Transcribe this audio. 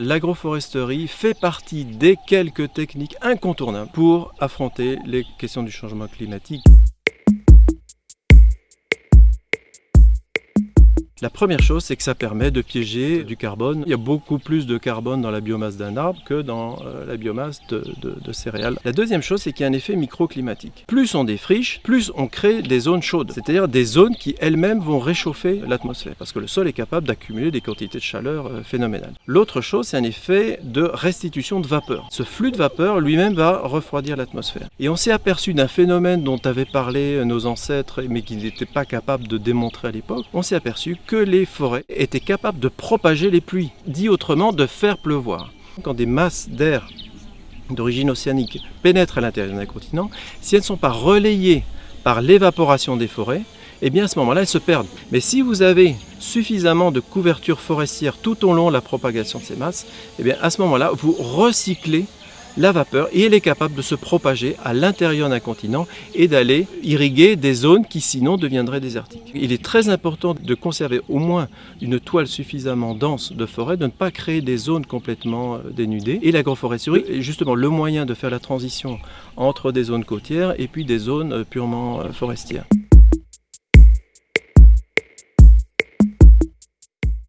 L'agroforesterie fait partie des quelques techniques incontournables pour affronter les questions du changement climatique. La première chose, c'est que ça permet de piéger du carbone. Il y a beaucoup plus de carbone dans la biomasse d'un arbre que dans euh, la biomasse de, céréales. La deuxième chose, c'est qu'il y a un effet microclimatique. Plus on défriche, plus on crée des zones chaudes, c'est-à-dire des zones qui elles-mêmes vont réchauffer l'atmosphère, parce que le sol est capable d'accumuler des quantités de chaleur euh, phénoménales. L'autre chose, c'est un effet de restitution de vapeur. Ce flux de vapeur lui-même va refroidir l'atmosphère. Et on s'est aperçu d'un phénomène dont avaient parlé nos ancêtres, mais qu'ils n'étaient pas capables de démontrer à l'époque. On s'est aperçu que les forêts étaient capables de propager les pluies, dit autrement de faire pleuvoir. Quand des masses d'air d'origine océanique pénètrent à l'intérieur d'un continent, si elles ne sont pas relayées par l'évaporation des forêts, eh bien à ce moment-là, elles se perdent. Mais si vous avez suffisamment de couverture forestière tout au long de la propagation de ces masses, eh bien à ce moment-là, vous recyclez la vapeur et elle est capable de se propager à l'intérieur d'un continent et d'aller irriguer des zones qui sinon deviendraient désertiques. Il est très important de conserver au moins une toile suffisamment dense de forêt, de ne pas créer des zones complètement euh, dénudées. Et l'agroforesterie est justement le moyen de faire la transition entre des zones côtières et puis des zones euh, purement euh, forestières.